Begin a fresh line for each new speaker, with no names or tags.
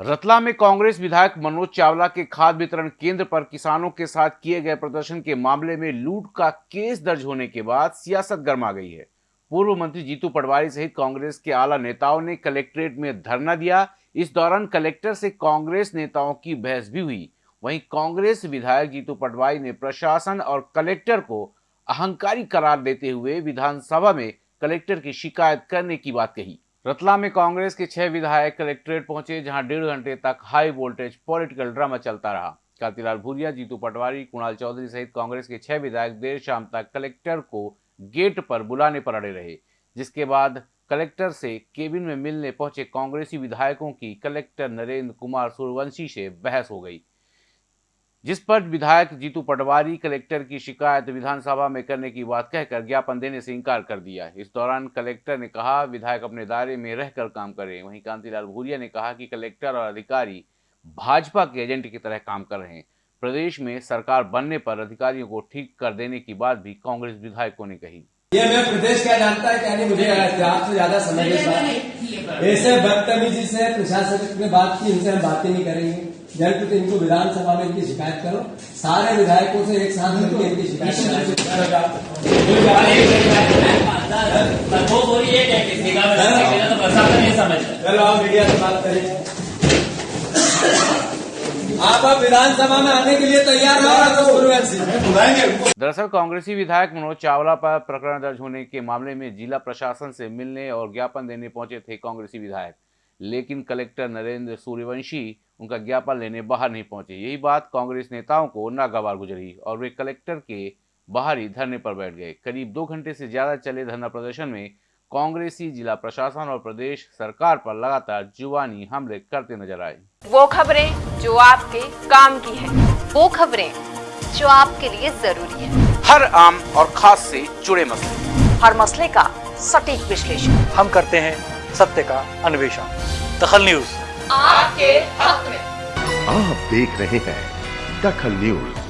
रतला में कांग्रेस विधायक मनोज चावला के खाद वितरण केंद्र पर किसानों के साथ किए गए प्रदर्शन के मामले में लूट का केस दर्ज होने के बाद सियासत गर्मा गई है। पूर्व मंत्री जीतू पटवारी सहित कांग्रेस के आला नेताओं ने कलेक्ट्रेट में धरना दिया। इस दौरान कलेक्टर से कांग्रेस नेताओं की बहस भी हुई। वहीं कांग्रेस विधायक जीतू पटवारी ने प्रशासन और कलेक्टर को अहंकारी करार देते हुए विधानसभा में कलेक्टर की शिकायत करने की बात कही। रतला में कांग्रेस के छह विधायक कलेक्ट्रेट पहुँचे, जहाँ डेढ़ घंटे तक हाई वोल्टेज पॉलिटिकल ड्रामा चलता रहा। कांतिलाल भूरिया, जीतू पटवारी, कुणाल चौधरी सहित कांग्रेस के छह विधायक देर शाम तक कलेक्टर को गेट पर बुलाने पर अड़े रहे, जिसके बाद कलेक्टर से केबिन में मिलने पहुँचे कांग्रेसी विधायकों की कलेक्टर नरेंद्र कुमार सूर्यवंशी से बहस हो गई। जिस पर विधायक जीतू पटवारी कलेक्टर की शिकायत विधानसभा में करने की बात कहकर ज्ञापन देने से इनकार कर दिया इस दौरान कलेक्टर ने कहा विधायक अपने दायरे में रहकर काम करें वहीं कांतिलाल भूरिया ने कहा कि कलेक्टर और अधिकारी भाजपा के एजेंट की तरह काम कर रहे हैं। प्रदेश में सरकार बनने पर अधिकारियों को ठीक कर देने की बात भी कांग्रेस विधायकों ने कही।
ये मैं प्रदेश क्या जानता है क्या नहीं मुझे आपसे ज़्यादा समझ ऐसे बदतमीजी से प्रशासन ने बात की इनसे हम बातें नहीं करेंगे। जल्द तो इनको विधानसभा में इनकी शिकायत करो। सारे विधायकों से एक साथ मिलकर इनकी शिकायत चलो। आप मीडिया से बात करें। आप अब विधानसभा में आने के लिए तैयार हो
दरअसल कांग्रेसी विधायक मनोज चावला पर प्रकरण दर्ज होने के मामले में जिला प्रशासन से मिलने और ज्ञापन देने पहुँचे थे कांग्रेसी विधायक। लेकिन कलेक्टर नरेंद्र सूर्यवंशी उनका ज्ञापन लेने बाहर नहीं पहुँचे। यही बात कांग्रेस नेताओं को नागवार गुजरी और वे कलेक्टर के बाहर ही धरने पर बैठ गए। करीब दो घंटे से ज़्यादा चले धरना प्रदर्शन में कांग्रेसी जिला प्रशासन और प्रदेश सरकार पर लगातार जुबानी हमले करते नज़र आए।
वो खबरें जो आपके काम की है।
वो खबरें जो आपके लिए ज़रूरी है।
हर आम और खास से जुड़े मसले।
हर मसले का सटीक विश्लेषण।
हम करते हैं सत्य का अन्वेषण। दखल न्यूज़।
आपके हक में।
आप देख रहे हैं दखल न्यूज़।